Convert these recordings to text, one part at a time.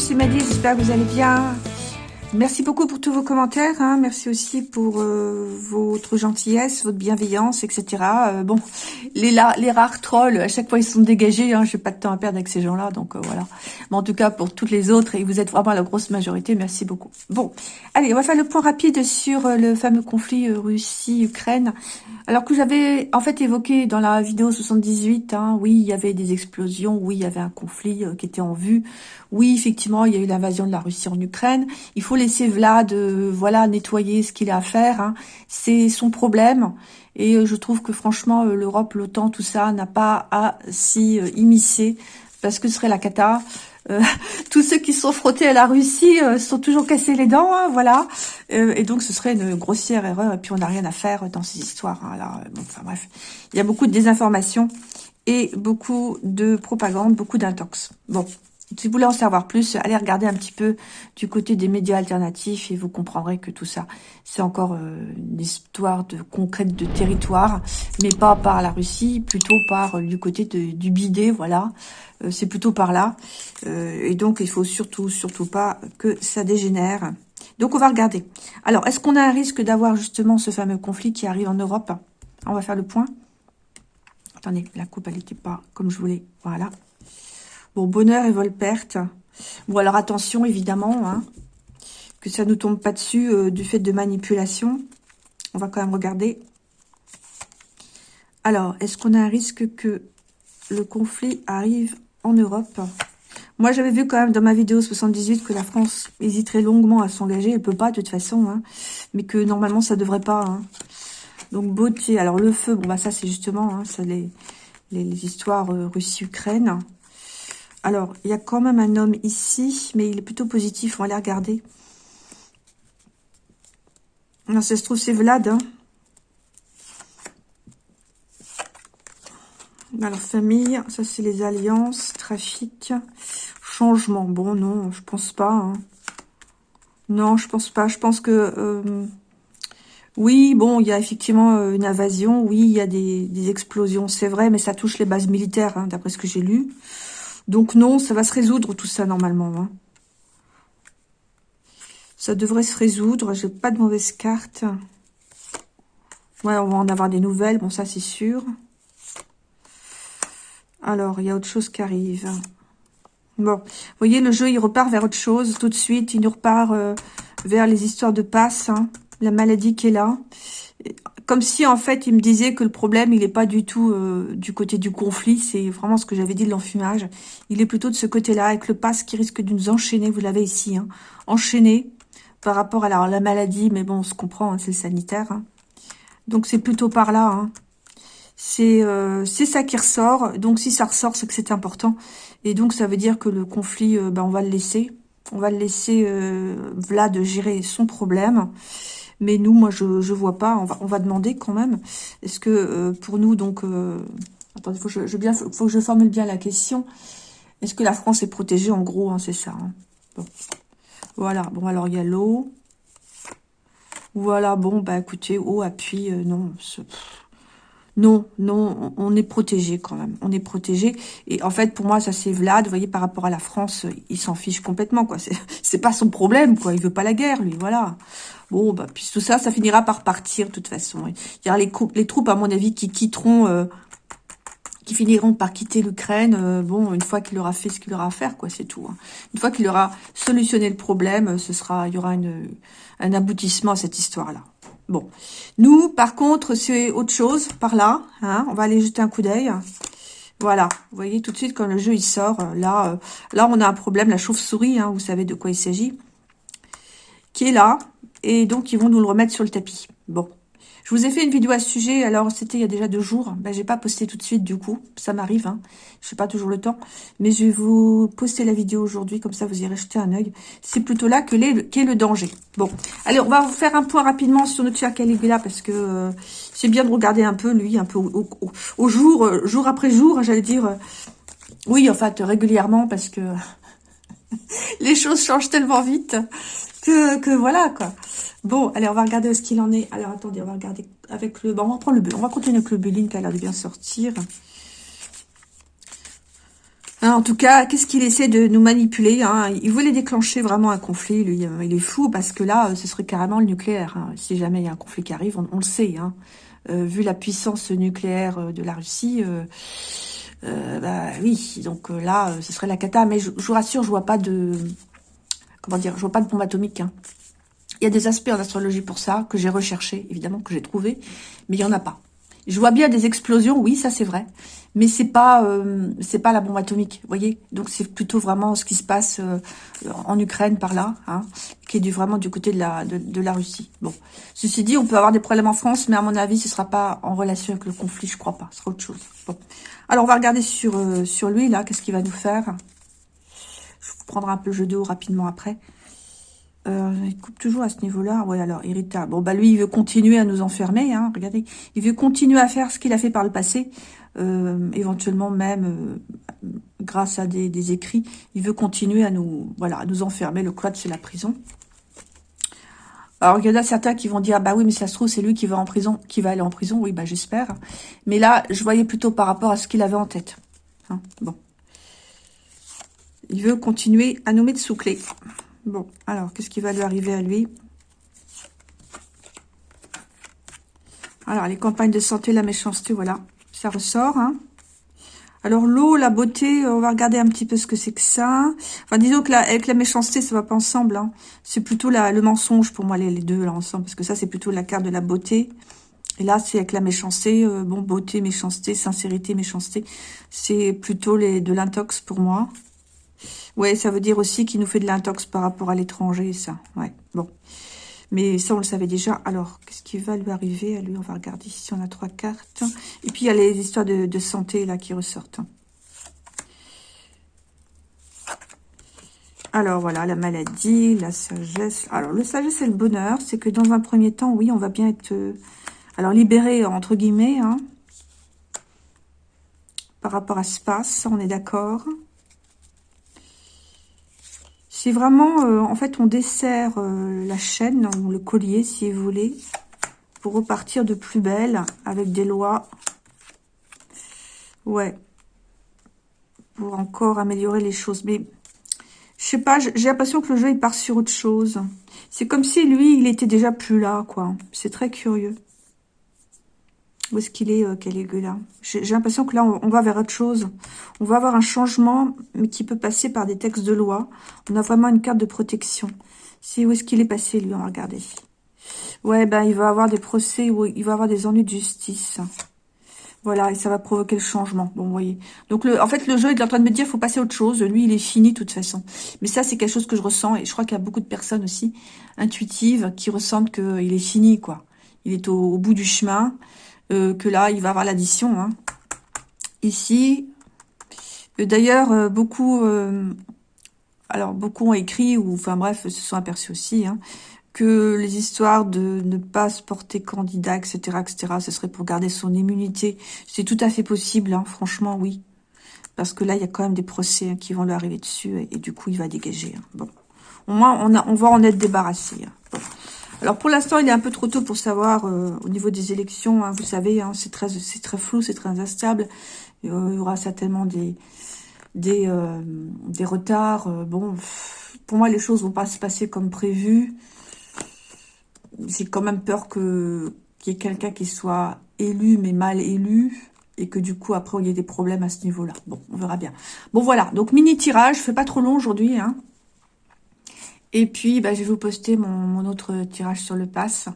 C'est Maddy, j'espère que vous allez bien. Merci beaucoup pour tous vos commentaires. Hein. Merci aussi pour euh, votre gentillesse, votre bienveillance, etc. Euh, bon, les, les rares trolls, à chaque fois, ils sont dégagés. Hein. Je n'ai pas de temps à perdre avec ces gens-là. Donc, euh, voilà. Mais en tout cas, pour toutes les autres, et vous êtes vraiment la grosse majorité, merci beaucoup. Bon, allez, on va faire le point rapide sur le fameux conflit Russie-Ukraine. Alors que j'avais, en fait, évoqué dans la vidéo 78, hein, oui, il y avait des explosions, oui, il y avait un conflit qui était en vue. Oui, effectivement, il y a eu l'invasion de la Russie en Ukraine. Il faut laisser Vlad, euh, voilà, nettoyer ce qu'il a à faire. Hein. C'est son problème. Et euh, je trouve que franchement, euh, l'Europe, l'OTAN, tout ça, n'a pas à s'y immiscer parce que ce serait la cata. tous ceux qui sont frottés à la Russie sont toujours cassés les dents, hein, voilà. et donc, ce serait une grossière erreur. Et puis, on n'a rien à faire dans ces histoires. Hein, enfin bref, il y a beaucoup de désinformation et beaucoup de propagande, beaucoup d'intox. Bon, si vous voulez en savoir plus, allez regarder un petit peu du côté des médias alternatifs et vous comprendrez que tout ça, c'est encore euh, une histoire de concrète de territoire, mais pas par la Russie, plutôt par euh, du côté du bidet, voilà. Euh, c'est plutôt par là. et donc, il faut surtout, surtout pas que ça dégénère. Donc, on va regarder. Alors, est-ce qu'on a un risque d'avoir justement ce fameux conflit qui arrive en Europe? On va faire le point. Attendez, la coupe, elle n'était pas comme je voulais. Voilà. Bon, bonheur et vol-perte. Bon, alors attention, évidemment, hein, que ça ne nous tombe pas dessus euh, du fait de manipulation. On va quand même regarder. Alors, est-ce qu'on a un risque que le conflit arrive en Europe? Moi, j'avais vu quand même dans ma vidéo 78 que la France hésiterait longuement à s'engager. Elle peut pas, de toute façon. Hein, mais que normalement, ça devrait pas. Hein. Donc, beauté. Alors, le feu, bon, bah ça, c'est justement ça, les, les, histoires euh, Russie-Ukraine. Alors, il y a quand même un homme ici, mais il est plutôt positif. On va aller regarder. Non, ça se trouve, c'est Vlad. Hein. Alors, famille, ça c'est les alliances, trafic, changement. Bon, non, je pense pas. Hein. Non, je pense pas. Je pense que... Euh, oui, bon, il y a effectivement euh, une invasion. Oui, il y a des, explosions, c'est vrai, mais ça touche les bases militaires, hein, d'après ce que j'ai lu. Donc non, ça va se résoudre tout ça normalement. Hein. Ça devrait se résoudre. J'ai pas de mauvaise carte. Ouais, on va en avoir des nouvelles. Bon, ça c'est sûr. Alors, il y a autre chose qui arrive. Bon, vous voyez, le jeu, il repart vers autre chose tout de suite. Il nous repart euh, vers les histoires de passe. Hein. La maladie qui est là comme si en fait il me disait que le problème il n'est pas du tout euh, du côté du conflit, c'est vraiment ce que j'avais dit de l'enfumage. Il est plutôt de ce côté-là avec le pass qui risque de nous enchaîner, vous l'avez ici, hein, enchaîné par rapport à la, maladie, mais bon on se comprend, hein, c'est le sanitaire. Hein. Donc c'est plutôt par là. Hein. Euh, c'est ça qui ressort, donc si ça ressort c'est que c'est important. Et donc ça veut dire que le conflit, euh, ben, on va le laisser. On va le laisser Vlad gérer son problème. Mais nous, moi, je ne vois pas. On va, on va demander quand même. Est-ce que euh, pour nous, donc... Euh, attendez, il faut, je, bien, faut que je formule bien la question. Est-ce que la France est protégée En gros, hein, c'est ça. Hein. Bon. Voilà. Bon, alors, il y a l'eau. Voilà, bon, bah écoutez, eau, appui, euh, non. Non, non, on est protégé quand même. On est protégé. Et en fait, pour moi, ça c'est Vlad. Vous voyez, par rapport à la France, il s'en fiche complètement, quoi. C'est pas son problème, quoi. Il veut pas la guerre, lui, voilà. Bon, bah, puis tout ça, ça finira par partir, de toute façon. Il y aura les, troupes, à mon avis, qui quitteront, euh, qui finiront par quitter l'Ukraine, euh, bon, une fois qu'il aura fait ce qu'il aura à faire, quoi, c'est tout. Hein. Une fois qu'il aura solutionné le problème, ce sera, il y aura un aboutissement à cette histoire-là. Bon. Nous, par contre, c'est autre chose, par là. Hein. On va aller jeter un coup d'œil. Voilà, vous voyez tout de suite quand le jeu il sort, euh, là, là on a un problème, la chauve-souris, hein, vous savez de quoi il s'agit, qui est là, et donc, ils vont nous le remettre sur le tapis. Bon. Je vous ai fait une vidéo à ce sujet, alors c'était il y a déjà deux jours. Ben, j'ai pas posté tout de suite du coup, ça m'arrive, hein. je n'ai pas toujours le temps. Mais je vais vous poster la vidéo aujourd'hui, comme ça vous irez jeter un œil. C'est plutôt là que qu'est le danger. Bon, allez, on va vous faire un point rapidement sur notre cher Caligula, parce que euh, c'est bien de regarder un peu lui, un peu au, jour, euh, jour après jour, j'allais dire. Euh, oui, en fait, régulièrement, parce que les choses changent tellement vite que, que voilà, quoi. Bon, allez, on va regarder ce qu'il en est. Alors, attendez, on va regarder avec le... Bon, on va prendre le... On va continuer avec le Béline qui a l'air de bien sortir. Hein, en tout cas, qu'est-ce qu'il essaie de nous manipuler hein? Il voulait déclencher vraiment un conflit, lui. Euh, il est fou parce que là, ce serait carrément le nucléaire. Hein. Si jamais il y a un conflit qui arrive, on, le sait. Hein. Euh, vu la puissance nucléaire euh, de la Russie, bah oui. Donc là, ce serait la cata. Mais je, vous rassure, je vois pas de... Comment dire Je vois pas de bombe atomique. Il y a des aspects en astrologie pour ça, que j'ai recherché, évidemment, que j'ai trouvé. Mais il y en a pas. Je vois bien des explosions, oui, ça c'est vrai mais c'est pas euh, c'est pas la bombe atomique, vous voyez. Donc c'est plutôt vraiment ce qui se passe euh, en Ukraine par là, hein, qui est du vraiment du côté de la de, la Russie. Bon, ceci dit, on peut avoir des problèmes en France, mais à mon avis, ce sera pas en relation avec le conflit, je crois pas. Ce sera autre chose. Bon, alors on va regarder sur euh, sur lui là, qu'est-ce qu'il va nous faire. Je vous prendre un peu le jeu d'eau rapidement après. Euh, il coupe toujours à ce niveau-là. Oui, alors, irritable. Bon, bah lui, il veut continuer à nous enfermer. Hein, regardez, il veut continuer à faire ce qu'il a fait par le passé. Euh, éventuellement même euh, grâce à des, écrits, il veut continuer à nous, voilà, à nous enfermer. Le cloître, c'est la prison. Alors, il y en a certains qui vont dire, ah bah oui, mais ça se trouve, c'est lui qui va en prison, qui va aller en prison. Oui, bah j'espère. Mais là, je voyais plutôt par rapport à ce qu'il avait en tête. Hein, bon. Il veut continuer à nous mettre sous clé. Bon, alors, qu'est-ce qui va lui arriver à lui? Alors, les campagnes de santé, la méchanceté, voilà ça ressort. Hein. Alors l'eau, la beauté, on va regarder un petit peu ce que c'est que ça. Enfin, disons que la, avec la méchanceté, ça va pas ensemble. Hein. C'est plutôt la, le mensonge pour moi, les, deux là ensemble. Parce que ça, c'est plutôt la carte de la beauté. Et là, c'est avec la méchanceté. Euh, bon, beauté, méchanceté, sincérité, méchanceté. C'est plutôt de l'intox pour moi. Ouais, ça veut dire aussi qu'il nous fait de l'intox par rapport à l'étranger, ça. Ouais, bon. Mais ça, on le savait déjà. Alors, qu'est-ce qui va lui arriver? À lui On va regarder ici, on a trois cartes. Et puis, il y a les histoires de, santé, là, qui ressortent. Alors, voilà, la maladie, la sagesse. Alors, le sagesse et le bonheur, c'est que dans un premier temps, oui, on va bien être... Euh, alors, libéré, entre guillemets, hein, par rapport à ce passe, on est d'accord c'est vraiment, euh, en fait, on dessert euh, la chaîne, le collier, si vous voulez, pour repartir de plus belle, avec des lois. Ouais. Pour encore améliorer les choses. Mais, je sais pas, j'ai l'impression que le jeu, il part sur autre chose. C'est comme si, lui, il était déjà plus là, quoi. C'est très curieux. Où est-ce qu'il est, euh, Caligula J'ai l'impression que là, on, va vers autre chose. On va avoir un changement, mais qui peut passer par des textes de loi. On a vraiment une carte de protection. C'est où est-ce qu'il est passé, lui On va regarder. Ouais, ben, il va avoir des procès, il va avoir des ennuis de justice. Voilà, et ça va provoquer le changement. Bon, vous voyez. Donc, en fait, le jeu il est en train de me dire, faut passer à autre chose. Lui, il est fini, de toute façon. Mais ça, c'est quelque chose que je ressens. Et je crois qu'il y a beaucoup de personnes aussi, intuitives, qui ressentent qu'il est fini, quoi. Il est au bout du chemin. Euh, que là, il va avoir l'addition. Hein. Ici, euh, d'ailleurs, euh, beaucoup, alors beaucoup ont écrit, ou enfin bref, se sont aperçus aussi, hein, que les histoires de ne pas se porter candidat, etc., etc., ce serait pour garder son immunité. C'est tout à fait possible, hein, franchement, oui. Parce que là, il y a quand même des procès qui vont lui arriver dessus, et, du coup, il va dégager. Bon. Au moins, on, on va en être débarrassé. Alors pour l'instant, il est un peu trop tôt pour savoir euh, au niveau des élections. Hein, vous savez, hein, c'est très, très flou, c'est très instable. Il y aura certainement des, des, euh, des retards. Euh, bon, pour moi, les choses vont pas se passer comme prévu. J'ai quand même peur que qu'il y ait quelqu'un qui soit élu mais mal élu et que du coup après il y ait des problèmes à ce niveau-là. Bon, on verra bien. Bon voilà, donc mini tirage, je fais pas trop long aujourd'hui. Hein. Et puis, bah, je vais vous poster mon, autre tirage sur le pass.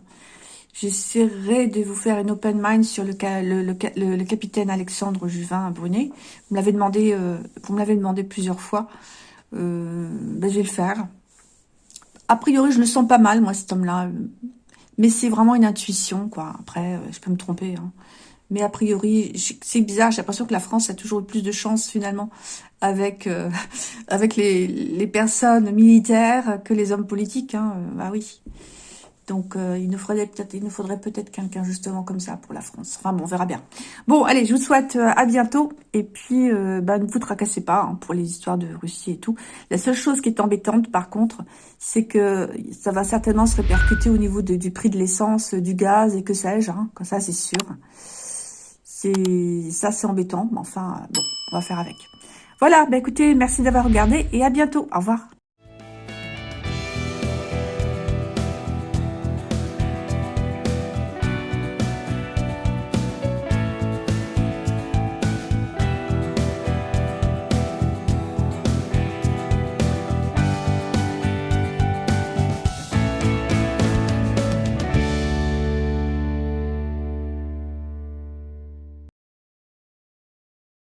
J'essaierai de vous faire une open mind sur le, le, capitaine Alexandre Juvin Brunet. Vous me l'avez demandé, euh, vous me l'avez demandé plusieurs fois. Euh, bah, je vais le faire. A priori, je le sens pas mal, moi, cet homme-là. Mais c'est vraiment une intuition, quoi. Après, euh, je peux me tromper. Hein. Mais a priori, c'est bizarre, j'ai l'impression que la France a toujours eu plus de chance finalement avec euh, avec les, les, personnes militaires que les hommes politiques. Hein. Euh, bah oui. Donc euh, il nous faudrait peut-être peut-être quelqu'un justement comme ça pour la France. Enfin bon, on verra bien. Bon, allez, je vous souhaite à bientôt. Et puis, bah, ne vous tracassez pas hein, pour les histoires de Russie et tout. La seule chose qui est embêtante, par contre, c'est que ça va certainement se répercuter au niveau du prix de l'essence, du gaz et que sais-je. Hein, comme ça, c'est sûr. Ça, c'est embêtant, mais enfin, bon, on va faire avec. Voilà, bah écoutez, merci d'avoir regardé et à bientôt. Au revoir.